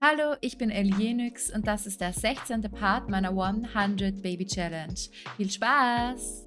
Hallo, ich bin Elienix und das ist der 16. Part meiner 100 Baby Challenge. Viel Spaß!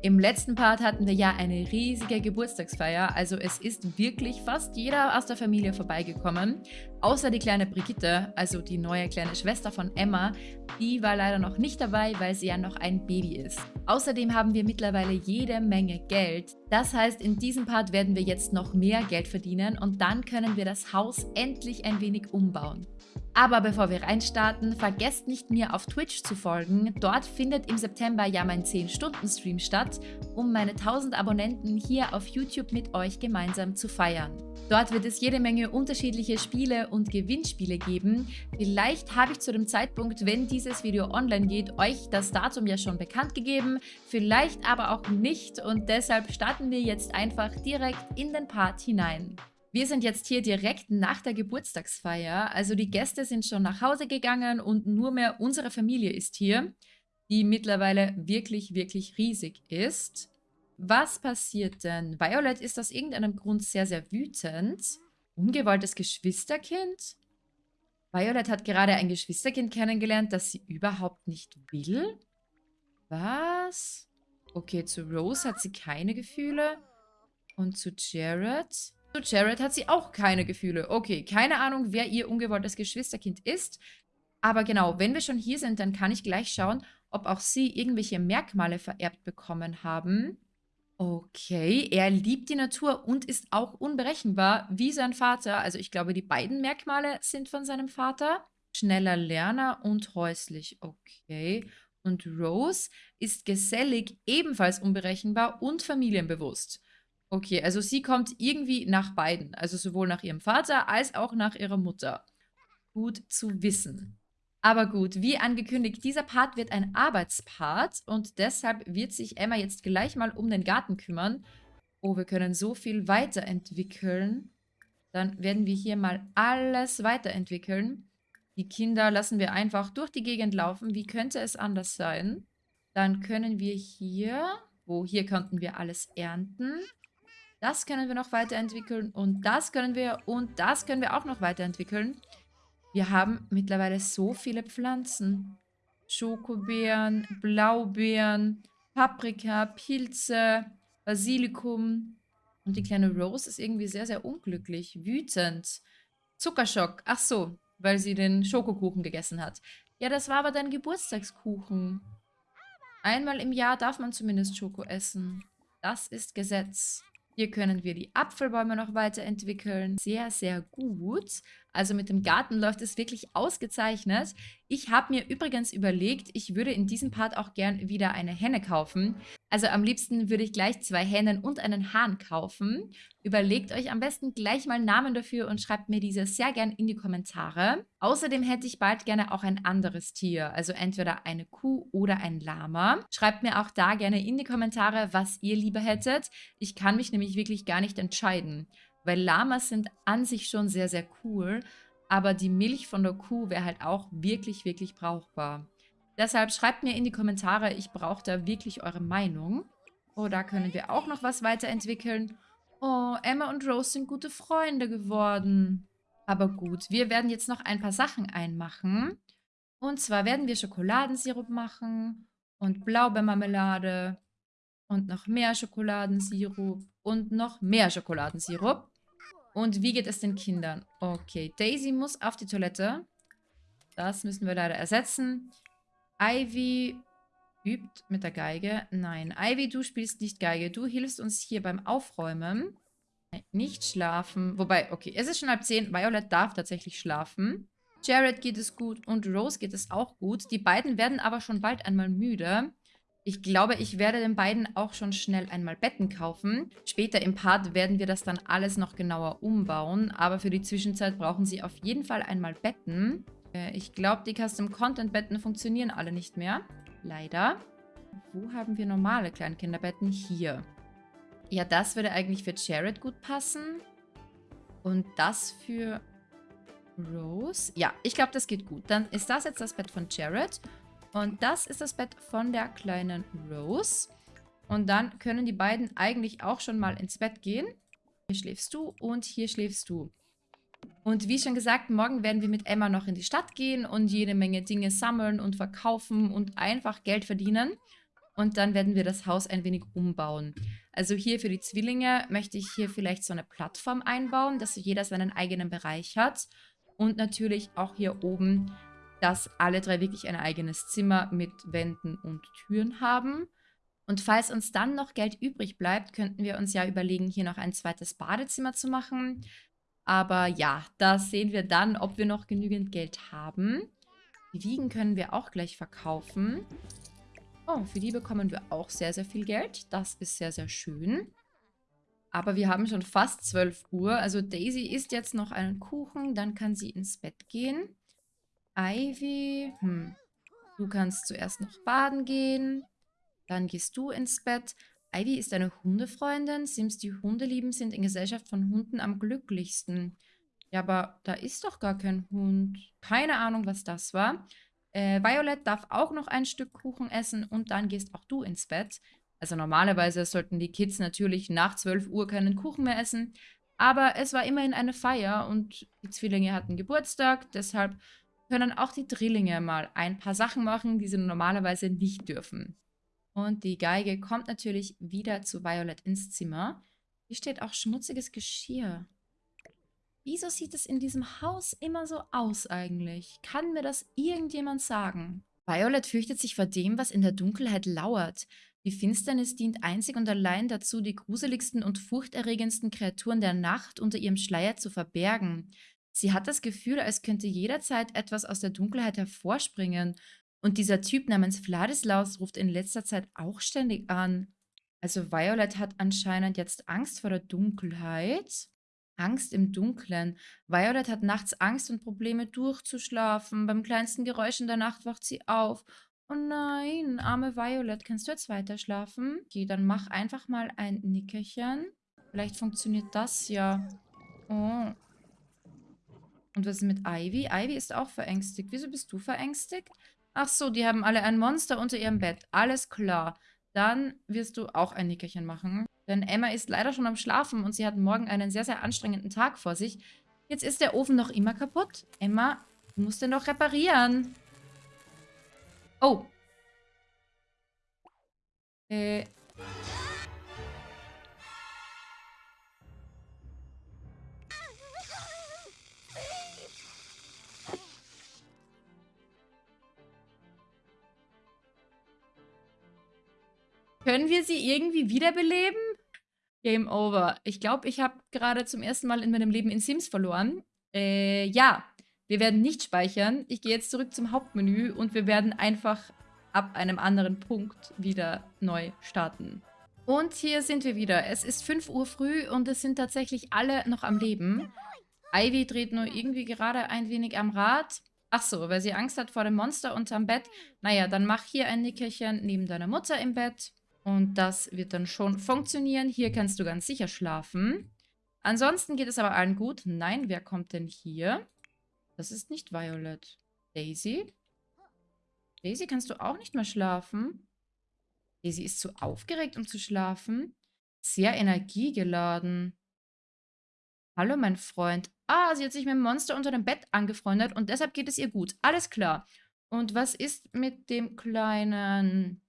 Im letzten Part hatten wir ja eine riesige Geburtstagsfeier, also es ist wirklich fast jeder aus der Familie vorbeigekommen. Außer die kleine Brigitte, also die neue kleine Schwester von Emma, die war leider noch nicht dabei, weil sie ja noch ein Baby ist. Außerdem haben wir mittlerweile jede Menge Geld. Das heißt, in diesem Part werden wir jetzt noch mehr Geld verdienen und dann können wir das Haus endlich ein wenig umbauen. Aber bevor wir reinstarten, vergesst nicht mir auf Twitch zu folgen. Dort findet im September ja mein 10-Stunden-Stream statt, um meine 1000 Abonnenten hier auf YouTube mit euch gemeinsam zu feiern. Dort wird es jede Menge unterschiedliche Spiele und Gewinnspiele geben. Vielleicht habe ich zu dem Zeitpunkt, wenn dieses Video online geht, euch das Datum ja schon bekannt gegeben, vielleicht aber auch nicht und deshalb starten wir jetzt einfach direkt in den Part hinein. Wir sind jetzt hier direkt nach der Geburtstagsfeier. Also die Gäste sind schon nach Hause gegangen und nur mehr unsere Familie ist hier, die mittlerweile wirklich, wirklich riesig ist. Was passiert denn? Violet ist aus irgendeinem Grund sehr, sehr wütend. Ungewolltes Geschwisterkind? Violet hat gerade ein Geschwisterkind kennengelernt, das sie überhaupt nicht will? Was? Okay, zu Rose hat sie keine Gefühle. Und zu Jared? Zu Jared hat sie auch keine Gefühle. Okay, keine Ahnung, wer ihr ungewolltes Geschwisterkind ist. Aber genau, wenn wir schon hier sind, dann kann ich gleich schauen, ob auch sie irgendwelche Merkmale vererbt bekommen haben. Okay, er liebt die Natur und ist auch unberechenbar wie sein Vater. Also ich glaube, die beiden Merkmale sind von seinem Vater. Schneller Lerner und häuslich. Okay. Und Rose ist gesellig, ebenfalls unberechenbar und familienbewusst. Okay, also sie kommt irgendwie nach beiden. Also sowohl nach ihrem Vater als auch nach ihrer Mutter. Gut zu wissen. Aber gut, wie angekündigt, dieser Part wird ein Arbeitspart und deshalb wird sich Emma jetzt gleich mal um den Garten kümmern. Oh, wir können so viel weiterentwickeln. Dann werden wir hier mal alles weiterentwickeln. Die Kinder lassen wir einfach durch die Gegend laufen. Wie könnte es anders sein? Dann können wir hier, wo hier könnten wir alles ernten. Das können wir noch weiterentwickeln und das können wir und das können wir auch noch weiterentwickeln. Wir haben mittlerweile so viele Pflanzen. Schokobeeren, Blaubeeren, Paprika, Pilze, Basilikum. Und die kleine Rose ist irgendwie sehr, sehr unglücklich, wütend. Zuckerschock, ach so, weil sie den Schokokuchen gegessen hat. Ja, das war aber dein Geburtstagskuchen. Einmal im Jahr darf man zumindest Schoko essen. Das ist Gesetz. Hier können wir die Apfelbäume noch weiterentwickeln. Sehr, sehr gut. Also mit dem Garten läuft es wirklich ausgezeichnet. Ich habe mir übrigens überlegt, ich würde in diesem Part auch gern wieder eine Henne kaufen. Also am liebsten würde ich gleich zwei Hennen und einen Hahn kaufen. Überlegt euch am besten gleich mal Namen dafür und schreibt mir diese sehr gern in die Kommentare. Außerdem hätte ich bald gerne auch ein anderes Tier, also entweder eine Kuh oder ein Lama. Schreibt mir auch da gerne in die Kommentare, was ihr lieber hättet. Ich kann mich nämlich wirklich gar nicht entscheiden. Weil Lamas sind an sich schon sehr, sehr cool, aber die Milch von der Kuh wäre halt auch wirklich, wirklich brauchbar. Deshalb schreibt mir in die Kommentare, ich brauche da wirklich eure Meinung. Oh, da können wir auch noch was weiterentwickeln. Oh, Emma und Rose sind gute Freunde geworden. Aber gut, wir werden jetzt noch ein paar Sachen einmachen. Und zwar werden wir Schokoladensirup machen und Blaubeermarmelade und noch mehr Schokoladensirup und noch mehr Schokoladensirup. Und wie geht es den Kindern? Okay, Daisy muss auf die Toilette. Das müssen wir leider ersetzen. Ivy übt mit der Geige. Nein, Ivy, du spielst nicht Geige. Du hilfst uns hier beim Aufräumen. Nicht schlafen. Wobei, okay, es ist schon halb zehn. Violet darf tatsächlich schlafen. Jared geht es gut und Rose geht es auch gut. Die beiden werden aber schon bald einmal müde. Ich glaube, ich werde den beiden auch schon schnell einmal Betten kaufen. Später im Part werden wir das dann alles noch genauer umbauen. Aber für die Zwischenzeit brauchen sie auf jeden Fall einmal Betten. Äh, ich glaube, die Custom-Content-Betten funktionieren alle nicht mehr. Leider. Wo haben wir normale Kleinkinderbetten? Hier. Ja, das würde eigentlich für Jared gut passen. Und das für Rose. Ja, ich glaube, das geht gut. Dann ist das jetzt das Bett von Jared. Und das ist das Bett von der kleinen Rose. Und dann können die beiden eigentlich auch schon mal ins Bett gehen. Hier schläfst du und hier schläfst du. Und wie schon gesagt, morgen werden wir mit Emma noch in die Stadt gehen und jede Menge Dinge sammeln und verkaufen und einfach Geld verdienen. Und dann werden wir das Haus ein wenig umbauen. Also hier für die Zwillinge möchte ich hier vielleicht so eine Plattform einbauen, dass jeder seinen eigenen Bereich hat. Und natürlich auch hier oben, dass alle drei wirklich ein eigenes Zimmer mit Wänden und Türen haben. Und falls uns dann noch Geld übrig bleibt, könnten wir uns ja überlegen, hier noch ein zweites Badezimmer zu machen. Aber ja, da sehen wir dann, ob wir noch genügend Geld haben. Die Wiegen können wir auch gleich verkaufen. Oh, für die bekommen wir auch sehr, sehr viel Geld. Das ist sehr, sehr schön. Aber wir haben schon fast 12 Uhr. Also Daisy isst jetzt noch einen Kuchen, dann kann sie ins Bett gehen. Ivy, hm, du kannst zuerst noch baden gehen. Dann gehst du ins Bett. Ivy ist eine Hundefreundin. Sims, die Hunde lieben, sind in Gesellschaft von Hunden am glücklichsten. Ja, aber da ist doch gar kein Hund. Keine Ahnung, was das war. Äh, Violet darf auch noch ein Stück Kuchen essen und dann gehst auch du ins Bett. Also normalerweise sollten die Kids natürlich nach 12 Uhr keinen Kuchen mehr essen. Aber es war immerhin eine Feier und die Zwillinge hatten Geburtstag. Deshalb können auch die Drillinge mal ein paar Sachen machen, die sie normalerweise nicht dürfen. Und die Geige kommt natürlich wieder zu Violet ins Zimmer. Hier steht auch schmutziges Geschirr. Wieso sieht es in diesem Haus immer so aus eigentlich? Kann mir das irgendjemand sagen? Violet fürchtet sich vor dem, was in der Dunkelheit lauert. Die Finsternis dient einzig und allein dazu, die gruseligsten und furchterregendsten Kreaturen der Nacht unter ihrem Schleier zu verbergen. Sie hat das Gefühl, als könnte jederzeit etwas aus der Dunkelheit hervorspringen und dieser Typ namens Vladislaus ruft in letzter Zeit auch ständig an. Also Violet hat anscheinend jetzt Angst vor der Dunkelheit. Angst im Dunkeln. Violet hat nachts Angst und Probleme durchzuschlafen. Beim kleinsten Geräusch in der Nacht wacht sie auf. Oh nein, arme Violet, kannst du jetzt weiter schlafen? Okay, dann mach einfach mal ein Nickerchen. Vielleicht funktioniert das ja. Oh. Und was ist mit Ivy? Ivy ist auch verängstigt. Wieso bist du verängstigt? Ach so, die haben alle ein Monster unter ihrem Bett. Alles klar. Dann wirst du auch ein Nickerchen machen. Denn Emma ist leider schon am Schlafen und sie hat morgen einen sehr, sehr anstrengenden Tag vor sich. Jetzt ist der Ofen noch immer kaputt. Emma, du musst den doch reparieren. Oh. Äh, Können wir sie irgendwie wiederbeleben? Game over. Ich glaube, ich habe gerade zum ersten Mal in meinem Leben in Sims verloren. Äh, ja. Wir werden nicht speichern. Ich gehe jetzt zurück zum Hauptmenü und wir werden einfach ab einem anderen Punkt wieder neu starten. Und hier sind wir wieder. Es ist 5 Uhr früh und es sind tatsächlich alle noch am Leben. Ivy dreht nur irgendwie gerade ein wenig am Rad. Ach so, weil sie Angst hat vor dem Monster unterm Bett. Naja, dann mach hier ein Nickerchen neben deiner Mutter im Bett. Und das wird dann schon funktionieren. Hier kannst du ganz sicher schlafen. Ansonsten geht es aber allen gut. Nein, wer kommt denn hier? Das ist nicht Violet. Daisy? Daisy, kannst du auch nicht mehr schlafen? Daisy ist zu aufgeregt, um zu schlafen. Sehr energiegeladen. Hallo, mein Freund. Ah, sie hat sich mit dem Monster unter dem Bett angefreundet und deshalb geht es ihr gut. Alles klar. Und was ist mit dem kleinen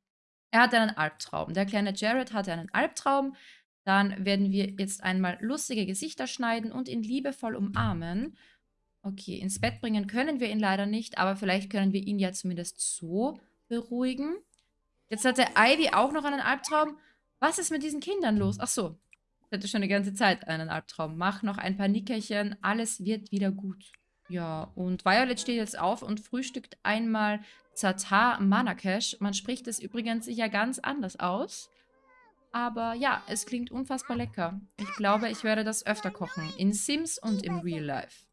er hatte einen Albtraum. Der kleine Jared hatte einen Albtraum. Dann werden wir jetzt einmal lustige Gesichter schneiden und ihn liebevoll umarmen. Okay, ins Bett bringen können wir ihn leider nicht, aber vielleicht können wir ihn ja zumindest so beruhigen. Jetzt hatte Ivy auch noch einen Albtraum. Was ist mit diesen Kindern los? Ach so, ich hatte schon die ganze Zeit einen Albtraum. Mach noch ein paar Nickerchen, alles wird wieder gut. Ja, und Violet steht jetzt auf und frühstückt einmal Zatar Manakesh. Man spricht es übrigens sicher ganz anders aus. Aber ja, es klingt unfassbar lecker. Ich glaube, ich werde das öfter kochen. In Sims und im Real Life.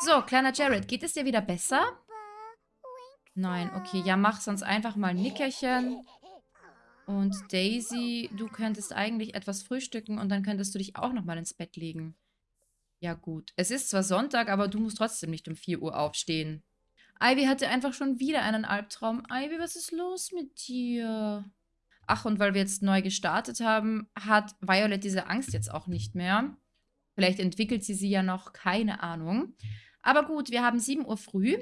So, kleiner Jared, geht es dir wieder besser? Nein, okay. Ja, mach sonst einfach mal ein Nickerchen. Und Daisy, du könntest eigentlich etwas frühstücken und dann könntest du dich auch nochmal ins Bett legen. Ja gut. Es ist zwar Sonntag, aber du musst trotzdem nicht um 4 Uhr aufstehen. Ivy hatte einfach schon wieder einen Albtraum. Ivy, was ist los mit dir? Ach, und weil wir jetzt neu gestartet haben, hat Violet diese Angst jetzt auch nicht mehr. Vielleicht entwickelt sie sie ja noch, keine Ahnung. Aber gut, wir haben 7 Uhr früh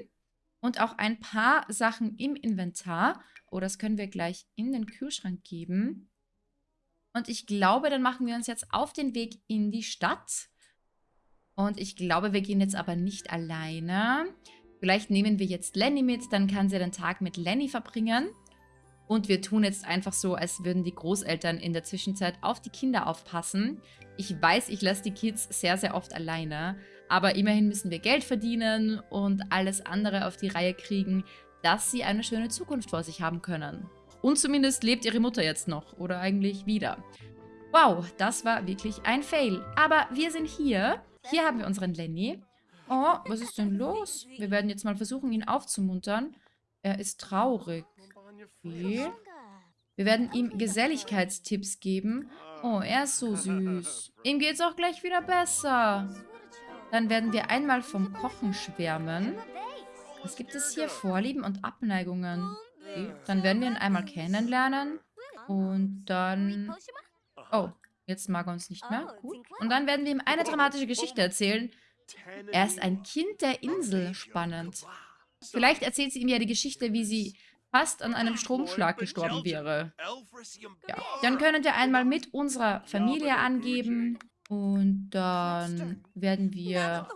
und auch ein paar Sachen im Inventar. Oh, das können wir gleich in den Kühlschrank geben. Und ich glaube, dann machen wir uns jetzt auf den Weg in die Stadt. Und ich glaube, wir gehen jetzt aber nicht alleine. Vielleicht nehmen wir jetzt Lenny mit, dann kann sie den Tag mit Lenny verbringen. Und wir tun jetzt einfach so, als würden die Großeltern in der Zwischenzeit auf die Kinder aufpassen. Ich weiß, ich lasse die Kids sehr, sehr oft alleine. Aber immerhin müssen wir Geld verdienen und alles andere auf die Reihe kriegen, dass sie eine schöne Zukunft vor sich haben können. Und zumindest lebt ihre Mutter jetzt noch. Oder eigentlich wieder. Wow, das war wirklich ein Fail. Aber wir sind hier. Hier haben wir unseren Lenny. Oh, was ist denn los? Wir werden jetzt mal versuchen, ihn aufzumuntern. Er ist traurig. Okay. Wir werden ihm Geselligkeitstipps geben. Oh, er ist so süß. Ihm geht's auch gleich wieder besser. Dann werden wir einmal vom Kochen schwärmen. Was gibt es hier? Vorlieben und Abneigungen. Okay. Dann werden wir ihn einmal kennenlernen. Und dann... Oh, jetzt mag er uns nicht mehr. Gut. Und dann werden wir ihm eine dramatische Geschichte erzählen. Er ist ein Kind der Insel. Spannend. Vielleicht erzählt sie ihm ja die Geschichte, wie sie fast an einem Stromschlag gestorben wäre. Ja. Dann können wir einmal mit unserer Familie angeben. Und dann werden wir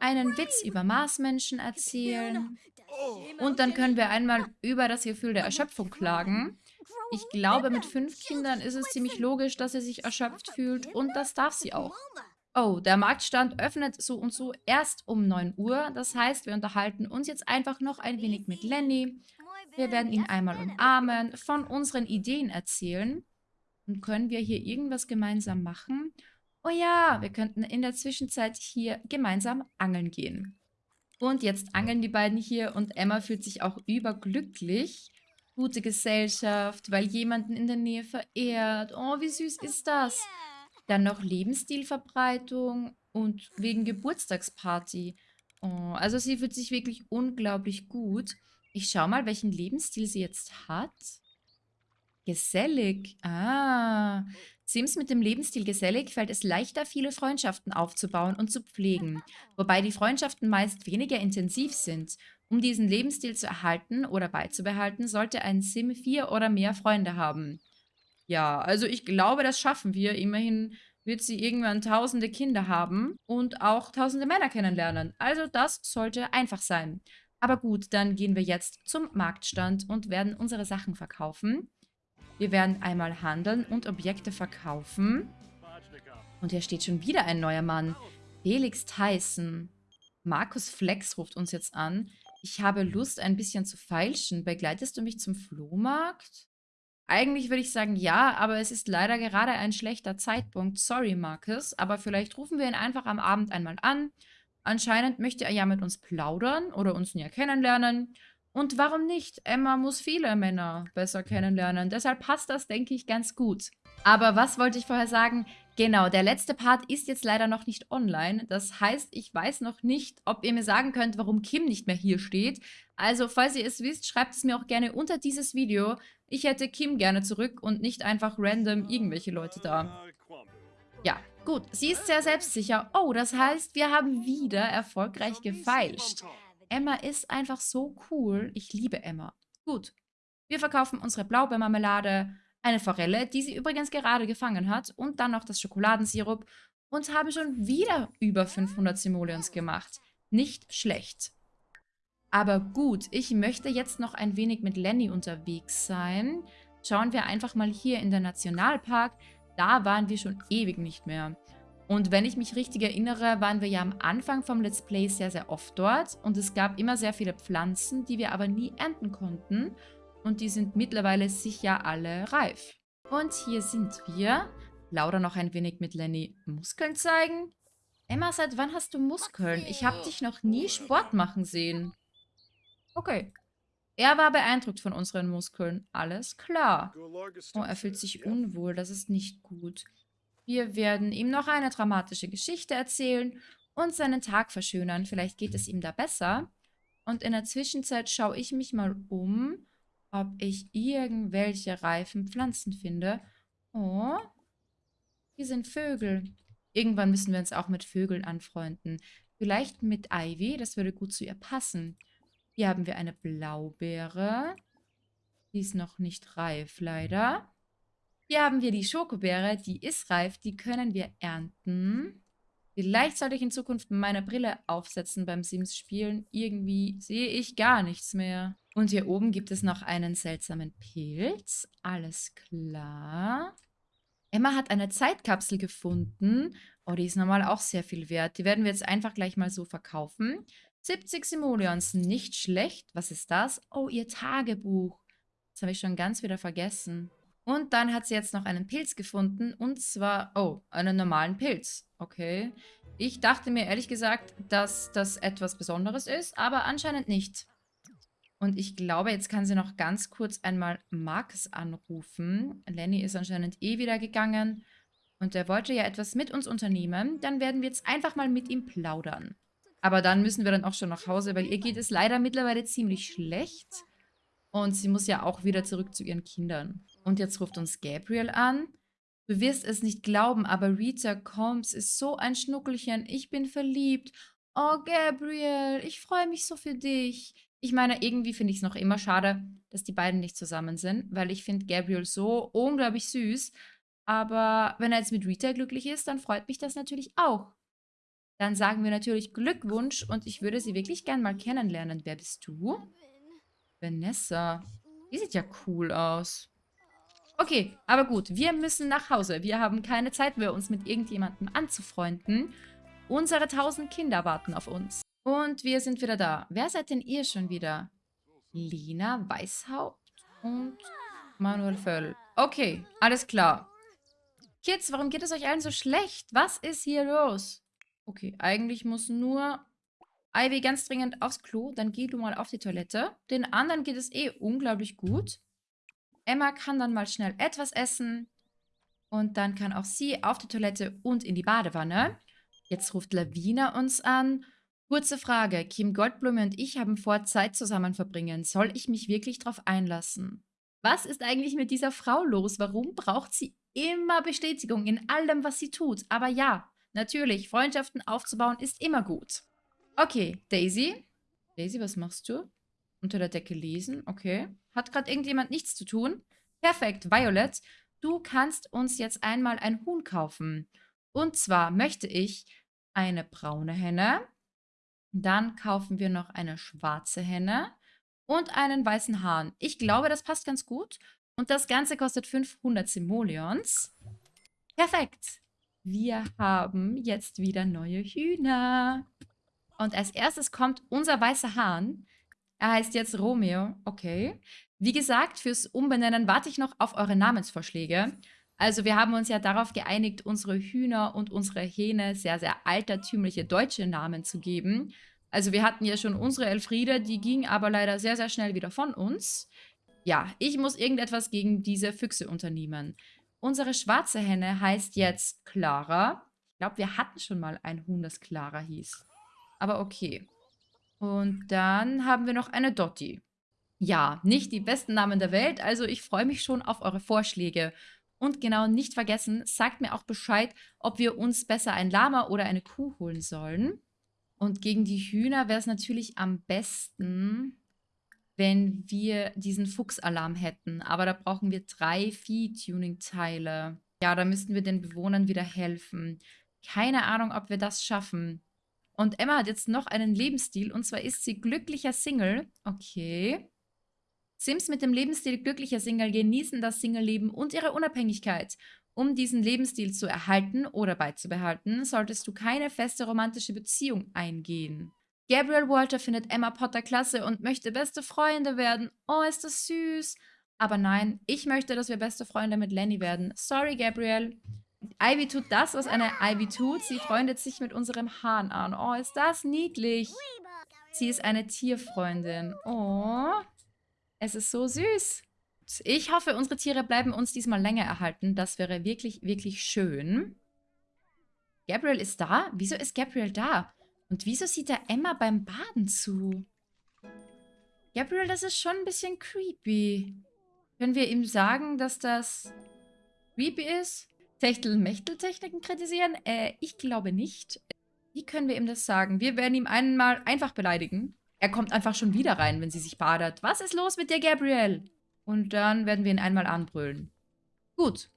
einen Witz über Marsmenschen erzählen. Und dann können wir einmal über das Gefühl der Erschöpfung klagen. Ich glaube, mit fünf Kindern ist es ziemlich logisch, dass sie sich erschöpft fühlt und das darf sie auch. Oh, der Marktstand öffnet so und so erst um 9 Uhr. Das heißt, wir unterhalten uns jetzt einfach noch ein wenig mit Lenny. Wir werden ihn einmal umarmen, von unseren Ideen erzählen. Und können wir hier irgendwas gemeinsam machen? Oh ja, wir könnten in der Zwischenzeit hier gemeinsam angeln gehen. Und jetzt angeln die beiden hier und Emma fühlt sich auch überglücklich. Gute Gesellschaft, weil jemanden in der Nähe verehrt. Oh, wie süß ist das? Dann noch Lebensstilverbreitung und wegen Geburtstagsparty. Oh, also sie fühlt sich wirklich unglaublich gut. Ich schau mal, welchen Lebensstil sie jetzt hat. Gesellig. Ah, Sims mit dem Lebensstil gesellig fällt es leichter, viele Freundschaften aufzubauen und zu pflegen, wobei die Freundschaften meist weniger intensiv sind. Um diesen Lebensstil zu erhalten oder beizubehalten, sollte ein Sim vier oder mehr Freunde haben. Ja, also ich glaube, das schaffen wir. Immerhin wird sie irgendwann tausende Kinder haben und auch tausende Männer kennenlernen. Also das sollte einfach sein. Aber gut, dann gehen wir jetzt zum Marktstand und werden unsere Sachen verkaufen. Wir werden einmal handeln und Objekte verkaufen. Und hier steht schon wieder ein neuer Mann. Felix Tyson. Markus Flex ruft uns jetzt an. Ich habe Lust, ein bisschen zu feilschen. Begleitest du mich zum Flohmarkt? Eigentlich würde ich sagen ja, aber es ist leider gerade ein schlechter Zeitpunkt. Sorry, Markus, aber vielleicht rufen wir ihn einfach am Abend einmal an. Anscheinend möchte er ja mit uns plaudern oder uns näher kennenlernen. Und warum nicht? Emma muss viele Männer besser kennenlernen. Deshalb passt das, denke ich, ganz gut. Aber was wollte ich vorher sagen? Genau, der letzte Part ist jetzt leider noch nicht online. Das heißt, ich weiß noch nicht, ob ihr mir sagen könnt, warum Kim nicht mehr hier steht. Also, falls ihr es wisst, schreibt es mir auch gerne unter dieses Video. Ich hätte Kim gerne zurück und nicht einfach random irgendwelche Leute da. Ja, gut. Sie ist sehr selbstsicher. Oh, das heißt, wir haben wieder erfolgreich gefeilscht. Emma ist einfach so cool. Ich liebe Emma. Gut. Wir verkaufen unsere Blaubeermarmelade, eine Forelle, die sie übrigens gerade gefangen hat, und dann noch das Schokoladensirup und haben schon wieder über 500 Simoleons gemacht. Nicht schlecht. Aber gut, ich möchte jetzt noch ein wenig mit Lenny unterwegs sein. Schauen wir einfach mal hier in den Nationalpark. Da waren wir schon ewig nicht mehr. Und wenn ich mich richtig erinnere, waren wir ja am Anfang vom Let's Play sehr, sehr oft dort. Und es gab immer sehr viele Pflanzen, die wir aber nie ernten konnten. Und die sind mittlerweile sicher alle reif. Und hier sind wir. Laura noch ein wenig mit Lenny Muskeln zeigen. Emma, seit wann hast du Muskeln? Ich habe dich noch nie Sport machen sehen. Okay. Er war beeindruckt von unseren Muskeln. Alles klar. Oh, er fühlt sich unwohl. Das ist nicht gut. Wir werden ihm noch eine dramatische Geschichte erzählen und seinen Tag verschönern. Vielleicht geht es ihm da besser. Und in der Zwischenzeit schaue ich mich mal um, ob ich irgendwelche reifen Pflanzen finde. Oh, hier sind Vögel. Irgendwann müssen wir uns auch mit Vögeln anfreunden. Vielleicht mit Ivy, das würde gut zu ihr passen. Hier haben wir eine Blaubeere. Die ist noch nicht reif, leider. Hier haben wir die Schokobeere, die ist reif, die können wir ernten. Vielleicht sollte ich in Zukunft meine Brille aufsetzen beim Sims-Spielen. Irgendwie sehe ich gar nichts mehr. Und hier oben gibt es noch einen seltsamen Pilz. Alles klar. Emma hat eine Zeitkapsel gefunden. Oh, die ist normal auch sehr viel wert. Die werden wir jetzt einfach gleich mal so verkaufen. 70 Simoleons, nicht schlecht. Was ist das? Oh, ihr Tagebuch. Das habe ich schon ganz wieder vergessen. Und dann hat sie jetzt noch einen Pilz gefunden. Und zwar, oh, einen normalen Pilz. Okay. Ich dachte mir ehrlich gesagt, dass das etwas Besonderes ist, aber anscheinend nicht. Und ich glaube, jetzt kann sie noch ganz kurz einmal Max anrufen. Lenny ist anscheinend eh wieder gegangen. Und er wollte ja etwas mit uns unternehmen. Dann werden wir jetzt einfach mal mit ihm plaudern. Aber dann müssen wir dann auch schon nach Hause, weil ihr geht es leider mittlerweile ziemlich schlecht. Und sie muss ja auch wieder zurück zu ihren Kindern. Und jetzt ruft uns Gabriel an. Du wirst es nicht glauben, aber Rita Combs ist so ein Schnuckelchen. Ich bin verliebt. Oh, Gabriel, ich freue mich so für dich. Ich meine, irgendwie finde ich es noch immer schade, dass die beiden nicht zusammen sind, weil ich finde Gabriel so unglaublich süß. Aber wenn er jetzt mit Rita glücklich ist, dann freut mich das natürlich auch. Dann sagen wir natürlich Glückwunsch und ich würde sie wirklich gern mal kennenlernen. Wer bist du? Vanessa. Die sieht ja cool aus. Okay, aber gut, wir müssen nach Hause. Wir haben keine Zeit mehr, uns mit irgendjemandem anzufreunden. Unsere tausend Kinder warten auf uns. Und wir sind wieder da. Wer seid denn ihr schon wieder? Lina Weißhaupt und Manuel Völl. Okay, alles klar. Kids, warum geht es euch allen so schlecht? Was ist hier los? Okay, eigentlich muss nur Ivy ganz dringend aufs Klo. Dann geh du mal auf die Toilette. Den anderen geht es eh unglaublich gut. Emma kann dann mal schnell etwas essen. Und dann kann auch sie auf die Toilette und in die Badewanne. Jetzt ruft Lavina uns an Kurze Frage. Kim Goldblume und ich haben vor, Zeit zusammen verbringen. Soll ich mich wirklich darauf einlassen? Was ist eigentlich mit dieser Frau los? Warum braucht sie immer Bestätigung in allem, was sie tut? Aber ja, natürlich, Freundschaften aufzubauen ist immer gut. Okay, Daisy. Daisy, was machst du? Unter der Decke lesen, okay. Hat gerade irgendjemand nichts zu tun? Perfekt, Violet. Du kannst uns jetzt einmal ein Huhn kaufen. Und zwar möchte ich eine braune Henne, dann kaufen wir noch eine schwarze Henne und einen weißen Hahn. Ich glaube, das passt ganz gut. Und das Ganze kostet 500 Simoleons. Perfekt. Wir haben jetzt wieder neue Hühner. Und als erstes kommt unser weißer Hahn. Er heißt jetzt Romeo. Okay. Wie gesagt, fürs Umbenennen warte ich noch auf eure Namensvorschläge. Also wir haben uns ja darauf geeinigt, unsere Hühner und unsere Hähne sehr, sehr altertümliche deutsche Namen zu geben. Also wir hatten ja schon unsere Elfriede, die ging aber leider sehr, sehr schnell wieder von uns. Ja, ich muss irgendetwas gegen diese Füchse unternehmen. Unsere schwarze Henne heißt jetzt Clara. Ich glaube, wir hatten schon mal ein Huhn, das Clara hieß. Aber okay. Und dann haben wir noch eine Dotti. Ja, nicht die besten Namen der Welt, also ich freue mich schon auf eure Vorschläge. Und genau, nicht vergessen, sagt mir auch Bescheid, ob wir uns besser ein Lama oder eine Kuh holen sollen. Und gegen die Hühner wäre es natürlich am besten, wenn wir diesen Fuchsalarm hätten. Aber da brauchen wir drei Vieh-Tuning-Teile. Ja, da müssten wir den Bewohnern wieder helfen. Keine Ahnung, ob wir das schaffen. Und Emma hat jetzt noch einen Lebensstil. Und zwar ist sie glücklicher Single. Okay. Sims mit dem Lebensstil glücklicher Single genießen das Single-Leben und ihre Unabhängigkeit. Um diesen Lebensstil zu erhalten oder beizubehalten, solltest du keine feste romantische Beziehung eingehen. Gabriel Walter findet Emma Potter klasse und möchte beste Freunde werden. Oh, ist das süß. Aber nein, ich möchte, dass wir beste Freunde mit Lenny werden. Sorry, Gabriel. Ivy tut das, was eine Ivy tut. Sie freundet sich mit unserem Hahn an. Oh, ist das niedlich. Sie ist eine Tierfreundin. Oh, es ist so süß. Ich hoffe, unsere Tiere bleiben uns diesmal länger erhalten. Das wäre wirklich, wirklich schön. Gabriel ist da? Wieso ist Gabriel da? Und wieso sieht er Emma beim Baden zu? Gabriel, das ist schon ein bisschen creepy. Können wir ihm sagen, dass das creepy ist? Techtel-Mechtel-Techniken kritisieren? Äh, ich glaube nicht. Wie können wir ihm das sagen? Wir werden ihm einmal einfach beleidigen. Er kommt einfach schon wieder rein, wenn sie sich badet. Was ist los mit dir, Gabriel? Und dann werden wir ihn einmal anbrüllen. Gut.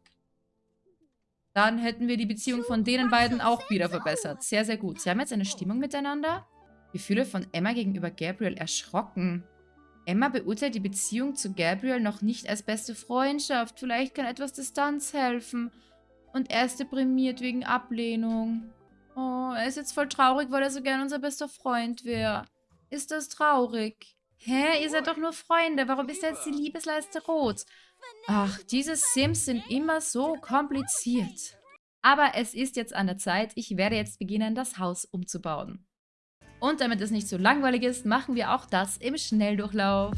Dann hätten wir die Beziehung von denen beiden auch wieder verbessert. Sehr, sehr gut. Sie haben jetzt eine Stimmung miteinander. Gefühle von Emma gegenüber Gabriel erschrocken. Emma beurteilt die Beziehung zu Gabriel noch nicht als beste Freundschaft. Vielleicht kann etwas Distanz helfen. Und er ist deprimiert wegen Ablehnung. Oh, er ist jetzt voll traurig, weil er so gern unser bester Freund wäre. Ist das traurig? Hä? Ihr seid doch nur Freunde. Warum ist jetzt die Liebesleiste rot? Ach, diese Sims sind immer so kompliziert. Aber es ist jetzt an der Zeit. Ich werde jetzt beginnen, das Haus umzubauen. Und damit es nicht so langweilig ist, machen wir auch das im Schnelldurchlauf.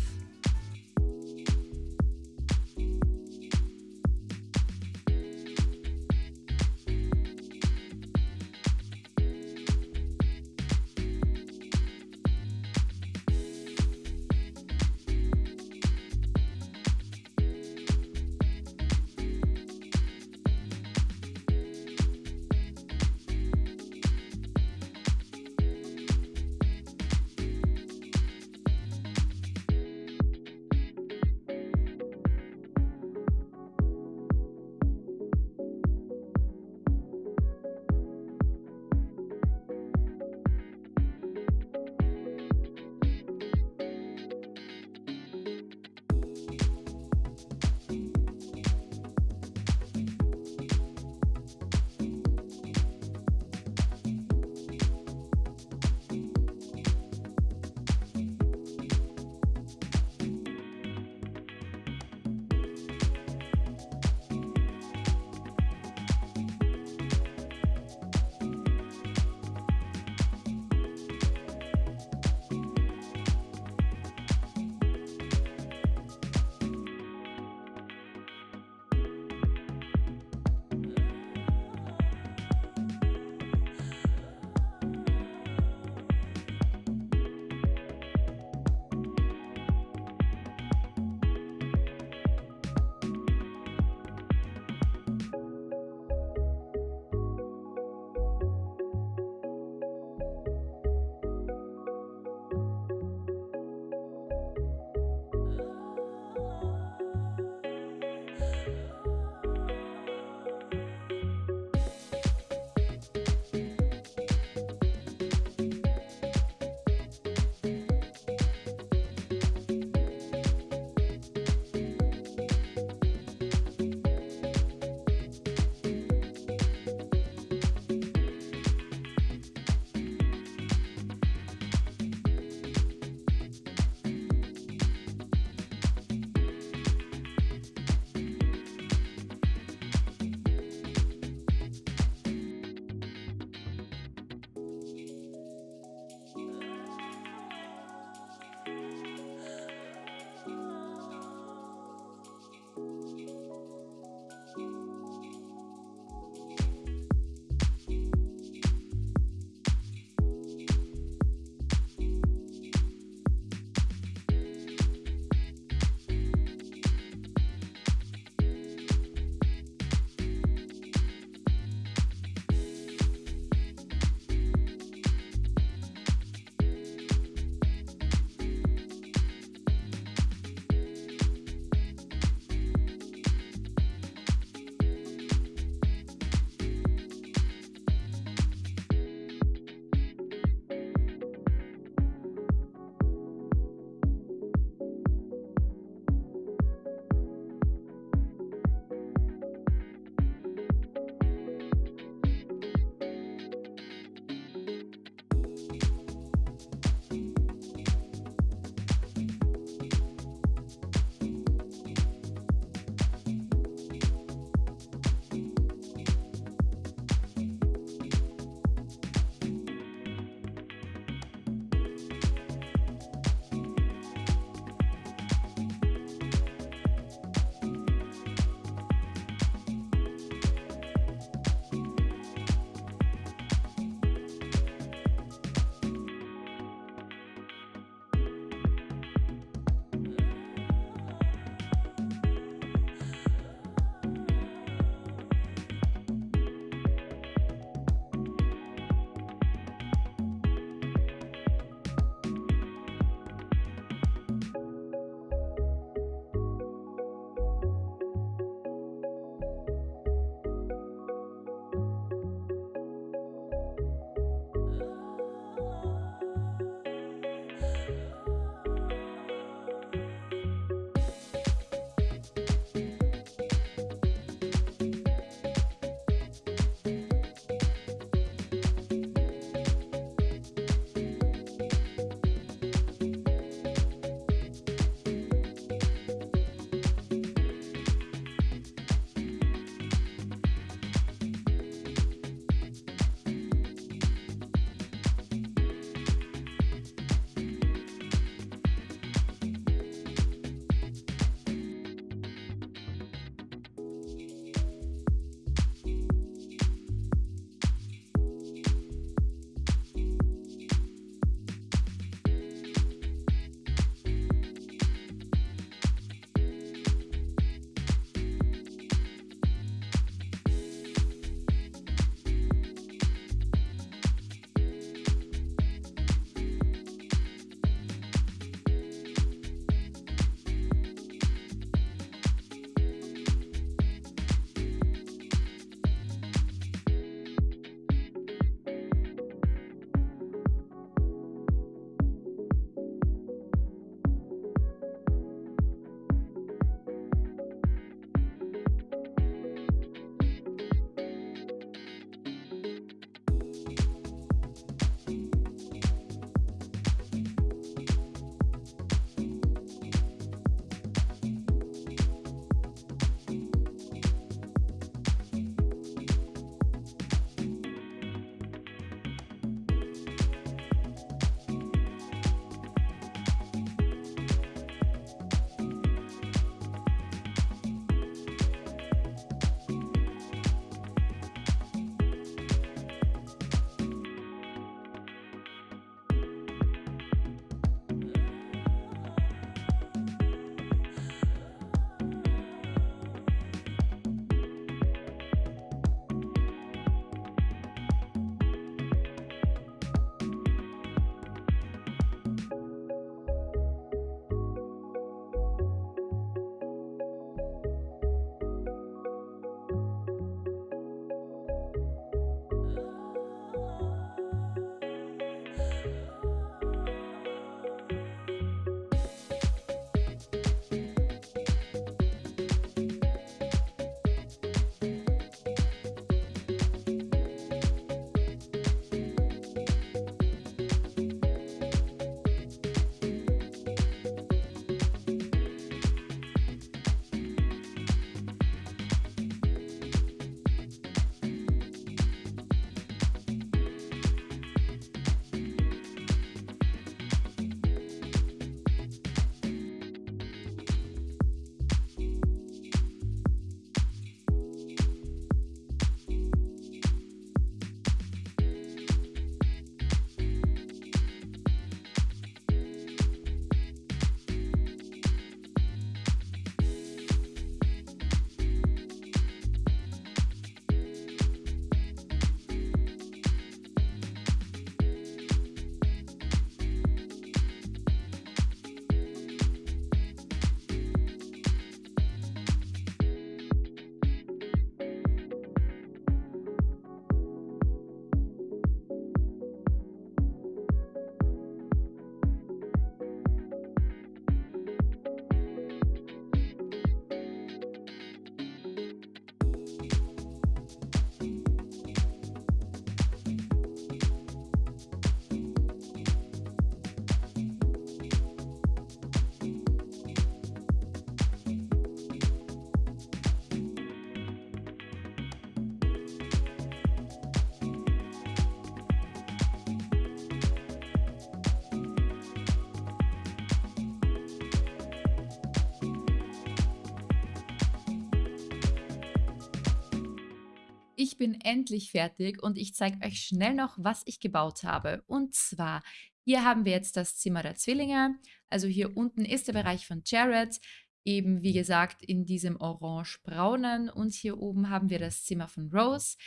Ich bin endlich fertig und ich zeige euch schnell noch, was ich gebaut habe. Und zwar, hier haben wir jetzt das Zimmer der Zwillinge. Also hier unten ist der Bereich von Jared, eben wie gesagt in diesem orange-braunen. Und hier oben haben wir das Zimmer von Rose.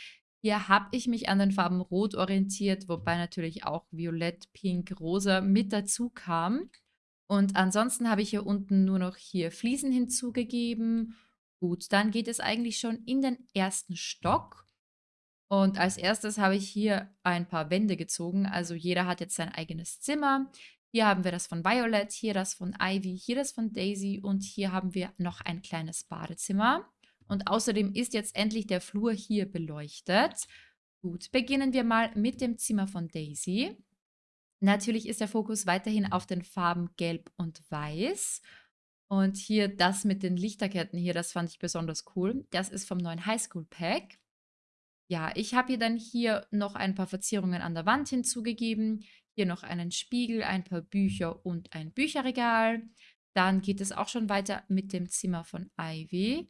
Hier habe ich mich an den Farben Rot orientiert, wobei natürlich auch Violett, Pink, Rosa mit dazu kam. Und ansonsten habe ich hier unten nur noch hier Fliesen hinzugegeben Gut, dann geht es eigentlich schon in den ersten Stock. Und als erstes habe ich hier ein paar Wände gezogen. Also jeder hat jetzt sein eigenes Zimmer. Hier haben wir das von Violet, hier das von Ivy, hier das von Daisy und hier haben wir noch ein kleines Badezimmer. Und außerdem ist jetzt endlich der Flur hier beleuchtet. Gut, beginnen wir mal mit dem Zimmer von Daisy. Natürlich ist der Fokus weiterhin auf den Farben Gelb und Weiß. Und hier das mit den Lichterketten hier, das fand ich besonders cool. Das ist vom neuen Highschool Pack. Ja, ich habe ihr dann hier noch ein paar Verzierungen an der Wand hinzugegeben. Hier noch einen Spiegel, ein paar Bücher und ein Bücherregal. Dann geht es auch schon weiter mit dem Zimmer von Ivy.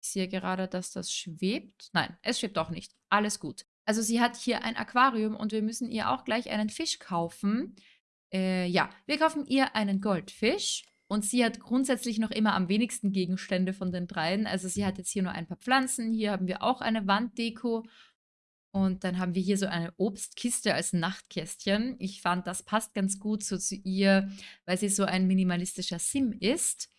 Ich sehe gerade, dass das schwebt. Nein, es schwebt auch nicht. Alles gut. Also sie hat hier ein Aquarium und wir müssen ihr auch gleich einen Fisch kaufen. Äh, ja, wir kaufen ihr einen Goldfisch. Und sie hat grundsätzlich noch immer am wenigsten Gegenstände von den dreien. Also sie hat jetzt hier nur ein paar Pflanzen. Hier haben wir auch eine Wanddeko. Und dann haben wir hier so eine Obstkiste als Nachtkästchen. Ich fand, das passt ganz gut so zu ihr, weil sie so ein minimalistischer Sim ist.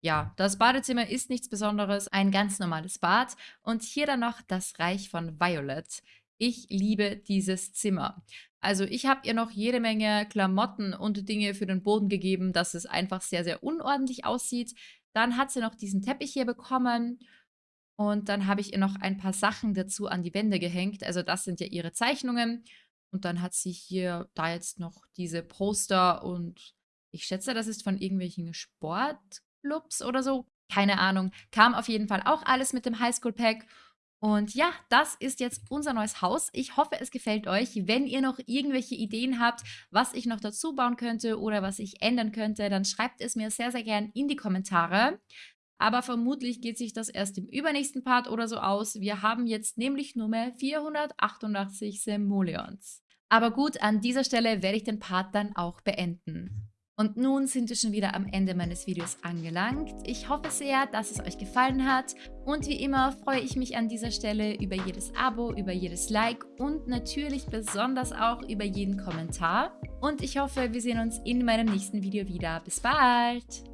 Ja, das Badezimmer ist nichts Besonderes, ein ganz normales Bad. Und hier dann noch das Reich von Violet. Ich liebe dieses Zimmer. Also ich habe ihr noch jede Menge Klamotten und Dinge für den Boden gegeben, dass es einfach sehr, sehr unordentlich aussieht. Dann hat sie noch diesen Teppich hier bekommen. Und dann habe ich ihr noch ein paar Sachen dazu an die Wände gehängt. Also das sind ja ihre Zeichnungen. Und dann hat sie hier da jetzt noch diese Poster und ich schätze, das ist von irgendwelchen Sportclubs oder so. Keine Ahnung. Kam auf jeden Fall auch alles mit dem Highschool-Pack. Und ja, das ist jetzt unser neues Haus. Ich hoffe, es gefällt euch. Wenn ihr noch irgendwelche Ideen habt, was ich noch dazu bauen könnte oder was ich ändern könnte, dann schreibt es mir sehr, sehr gern in die Kommentare. Aber vermutlich geht sich das erst im übernächsten Part oder so aus. Wir haben jetzt nämlich Nummer 488 Simoleons. Aber gut, an dieser Stelle werde ich den Part dann auch beenden. Und nun sind wir schon wieder am Ende meines Videos angelangt. Ich hoffe sehr, dass es euch gefallen hat. Und wie immer freue ich mich an dieser Stelle über jedes Abo, über jedes Like und natürlich besonders auch über jeden Kommentar. Und ich hoffe, wir sehen uns in meinem nächsten Video wieder. Bis bald!